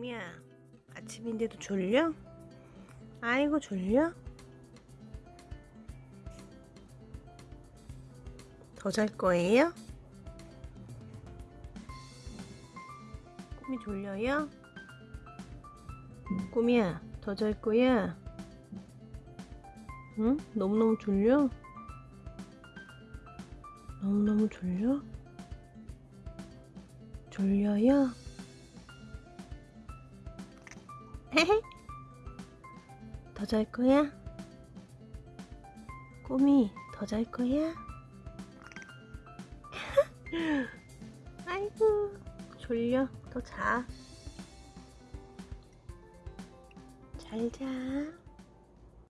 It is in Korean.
미야 아침인데도 졸려? 아이고 졸려? 더 잘 거예요? 꿈이 졸려요? 꿈이야 더 잘 거야? 응? 너무너무 졸려? 너무너무 졸려? 졸려요? 더 잘 거야? 꿈이 더잘 거야? 아이고 졸려 더 자. 잘 자.